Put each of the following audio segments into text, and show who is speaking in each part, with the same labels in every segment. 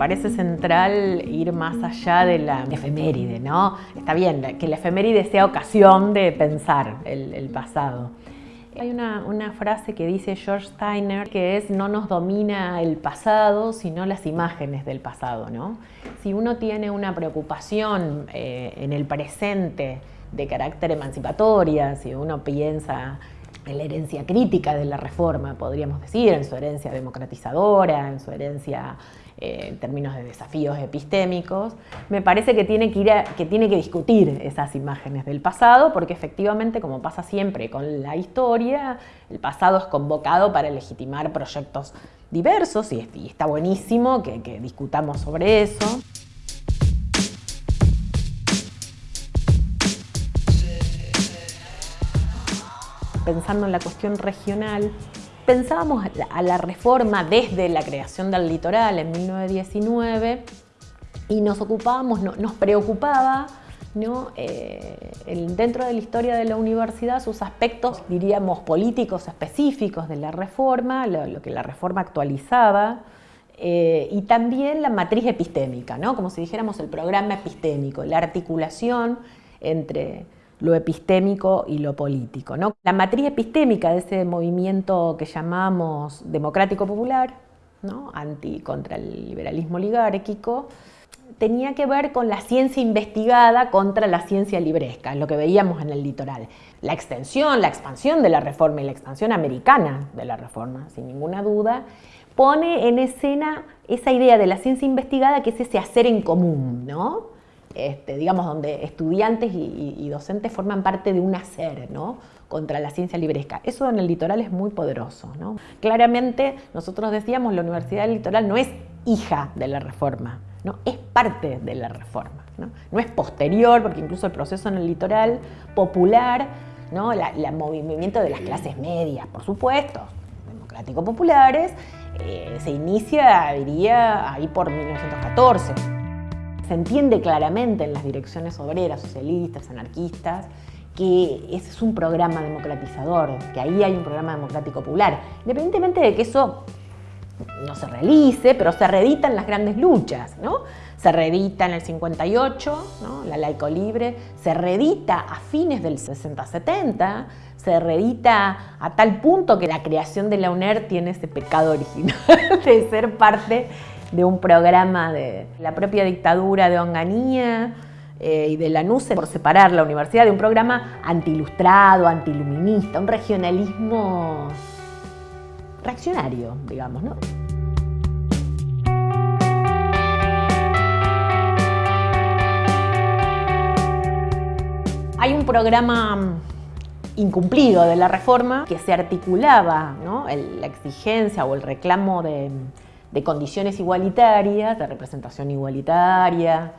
Speaker 1: parece central ir más allá de la efeméride, ¿no? Está bien, que la efeméride sea ocasión de pensar el, pasado. Hay una, una, frase que dice George Steiner que es no nos domina el pasado, sino las imágenes del pasado, ¿no? Si uno tiene una preocupación eh, en el presente de carácter emancipatoria, si uno piensa en la herencia crítica de la reforma, podríamos decir, en su herencia democratizadora, en su herencia eh, en términos de desafíos epistémicos, me parece que tiene que, ir que tiene que discutir esas imágenes del pasado, porque efectivamente, como pasa siempre con la historia, el pasado es convocado para legitimar proyectos diversos y, está buenísimo que discutamos sobre eso. Pensando en la cuestión regional, pensábamos a la reforma desde la creación del litoral en 1919 y nos ocupábamos, nos preocupaba ¿no? Eh, dentro de la historia de la universidad sus aspectos, diríamos, políticos específicos de la reforma, lo, que la reforma actualizaba, eh, y también la matriz epistémica, ¿no? como si dijéramos el programa epistémico, la articulación entre lo epistémico y lo político. ¿no? La matriz epistémica de ese movimiento que llamamos democrático popular, ¿no? anti contra el liberalismo oligárquico, tenía que ver con la ciencia investigada contra la ciencia libresca, lo que veíamos en el litoral. La extensión, la expansión de la reforma y la expansión americana de la reforma, sin ninguna duda, pone en escena esa idea de la ciencia investigada que es ese hacer en común, ¿no? Este, digamos, donde estudiantes y, docentes forman parte de un hacer, ¿no? contra la ciencia libresca. Eso en el litoral es muy poderoso. ¿no? Claramente, nosotros decíamos, la Universidad del Litoral no es hija de la reforma, ¿no? es parte de la reforma. ¿no? no es posterior, porque incluso el proceso en el litoral popular, ¿no? el movimiento de las clases medias, por supuesto, democrático-populares, eh, se inicia, diría, ahí por 1914 se entiende claramente en las direcciones obreras, socialistas, anarquistas, que ese es un programa democratizador, que ahí hay un programa democrático popular, independientemente de que eso no se realice, pero se reeditan las grandes luchas, ¿no? Se reedita en el 58, ¿no? la laico libre, se reedita a fines del 60-70, se reedita a tal punto que la creación de la UNER tiene ese pecado original de ser parte de un programa de la propia dictadura de Onganía eh, y de la NUCE por separar la universidad de un programa antiilustrado, antiluminista, un regionalismo reaccionario, digamos, ¿no? Hay un programa incumplido de la reforma que se articulaba ¿no? la exigencia o el reclamo de de condiciones igualitarias, de representación igualitaria,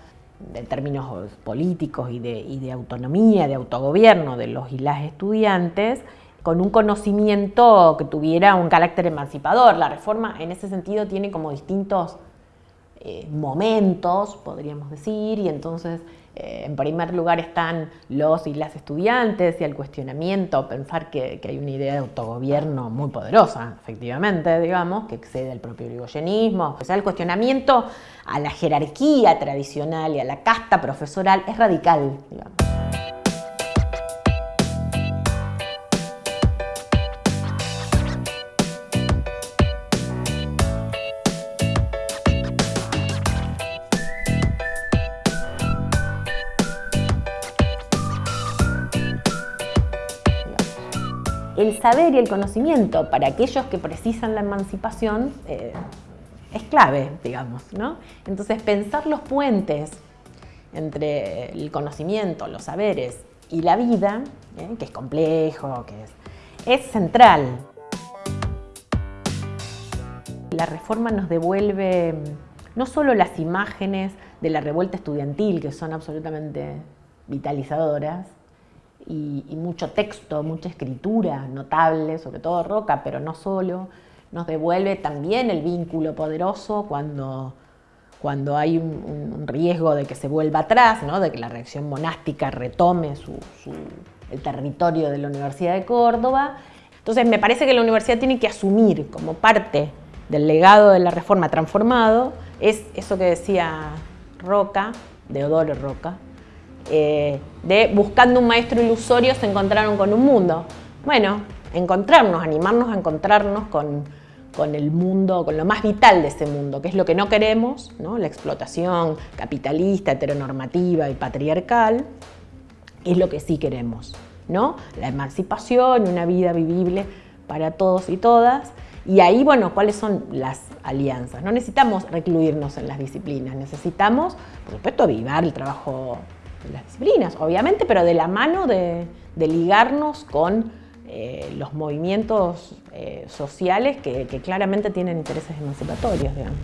Speaker 1: de términos políticos y de, autonomía, de autogobierno de los y las estudiantes, con un conocimiento que tuviera un carácter emancipador. La reforma en ese sentido tiene como distintos eh, momentos, podríamos decir, y entonces eh, en primer lugar están los y las estudiantes y el cuestionamiento, pensar que, hay una idea de autogobierno muy poderosa, efectivamente, digamos, que excede el propio irigoyenismo. O sea, el cuestionamiento a la jerarquía tradicional y a la casta profesoral es radical, digamos. El saber y el conocimiento para aquellos que precisan la emancipación eh, es clave, digamos. ¿no? Entonces, pensar los puentes entre el conocimiento, los saberes y la vida, ¿eh? que es complejo, que es, es central. La reforma nos devuelve no solo las imágenes de la revuelta estudiantil, que son absolutamente vitalizadoras, y, mucho texto, mucha escritura notable, sobre todo Roca, pero no solo, nos devuelve también el vínculo poderoso cuando, cuando hay un, riesgo de que se vuelva atrás, ¿no? de que la reacción monástica retome su, el territorio de la Universidad de Córdoba. Entonces me parece que la universidad tiene que asumir como parte del legado de la reforma transformado es eso que decía Roca, Deodoro Roca, eh, de buscando un maestro ilusorio se encontraron con un mundo. Bueno, encontrarnos, animarnos a encontrarnos con, con el mundo, con lo más vital de ese mundo, que es lo que no queremos, ¿no? la explotación capitalista, heteronormativa y patriarcal, es lo que sí queremos, ¿no? La emancipación, una vida vivible para todos y todas. Y ahí, bueno, ¿cuáles son las alianzas? No necesitamos recluirnos en las disciplinas, necesitamos, por supuesto, avivar el trabajo las disciplinas, obviamente, pero de la mano de, ligarnos con eh, los movimientos eh, sociales que, que claramente tienen intereses emancipatorios, digamos.